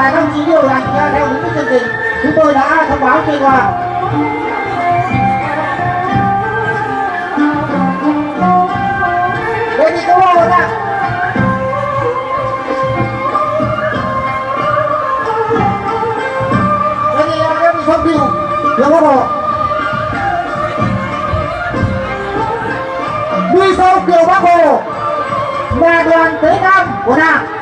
và các chỉ điều hành theo đúng cái chương trình. Chúng tôi đã thông báo trên qua Đây thì câu hỏi là Đây thì em bị thông điều Điều bắt Đi sau kiểu bác Hồ. Nhà đoàn Tế Nam của Đảng.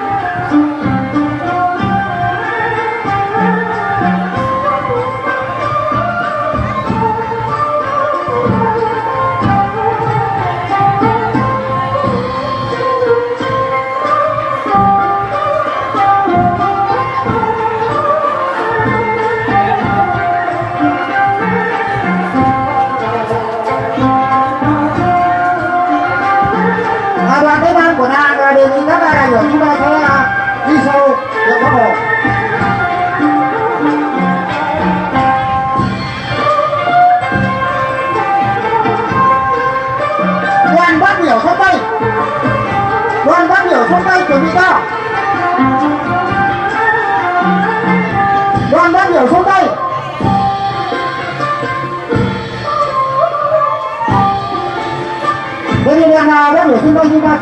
Sâu Kiều Bắc Hồ đoàn phát biểu sông tây đoàn phát biểu sông tây chuẩn bị cao đoàn phát biểu sông đây là đoàn nào biểu sông tay chúng ta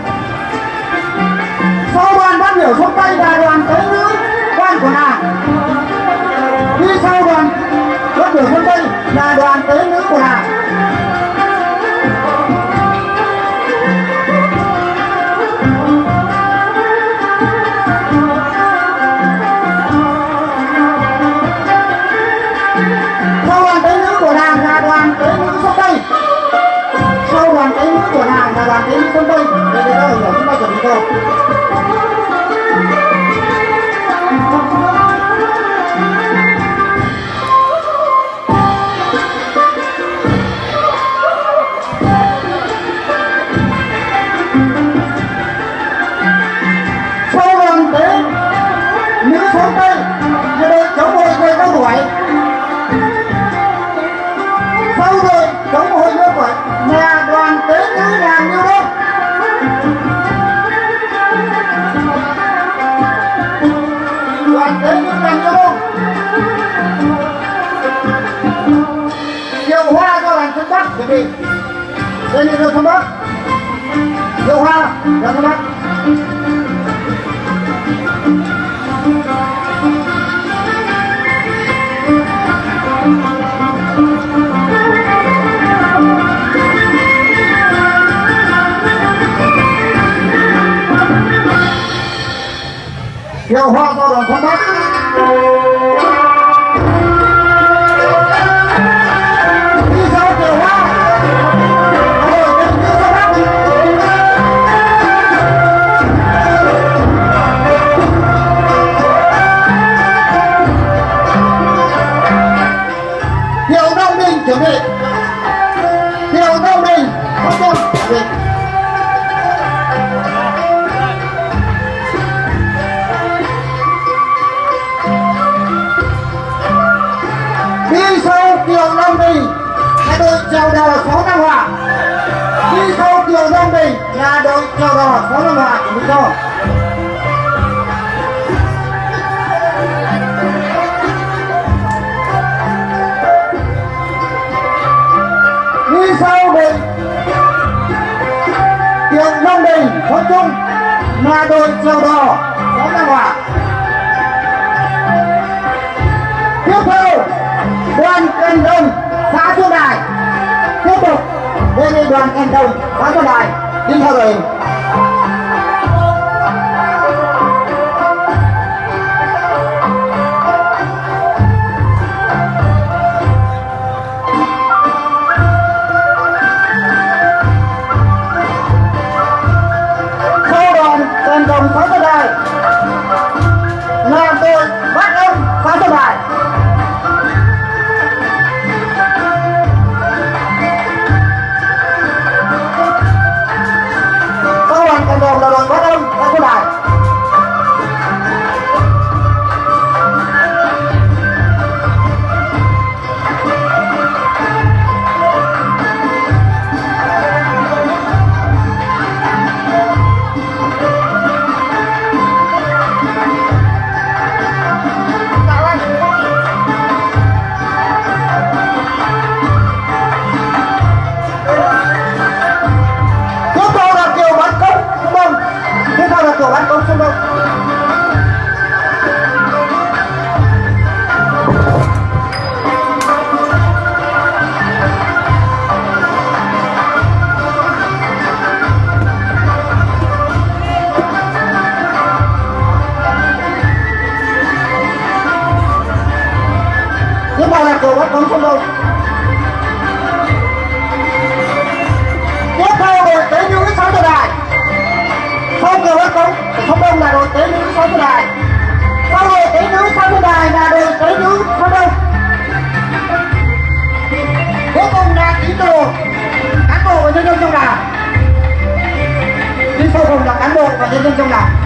sau đoàn phát biểu sông tay là đoàn tới là đoàn tới nữ của nàng sau đoàn tới nước của nàng là đoàn tế nữ sông tây. Sau đoàn tới nước của nàng là đoàn tới nước sông tây. Đây đây đó hiểu chúng ta chuẩn bị thôi đoàn hoa cho đoàn phương bắc chuẩn bị đây là đường phương bắc kiều hoa đoàn phương bắc kiều hoa cho đoàn phương bắc Minh là đội chèo đò sáu Hòa của mình cho đi sau đội Kiều Đông Bình Thuận Trung. Là đội chèo đò sáu Nam Hòa tiếp theo, đoàn Cành Đông xã Xuân Đài. Tiếp tục đề nghị đoàn Cành Đông xã Xuân Đài đi này là cầu bắt bóng không đâu. tiếp theo đội tế nữ sáu tượng đài. Sau cầu bắt bóng không đông là đội tế nữ sáu tượng đài. Sau đội tế nữ sáu tượng đài là đội tế nữ không đông. Cuối cùng là tín đồ cán bộ và nhân dân trong đảng. Đi sau cùng là cán bộ và nhân dân trong đảng.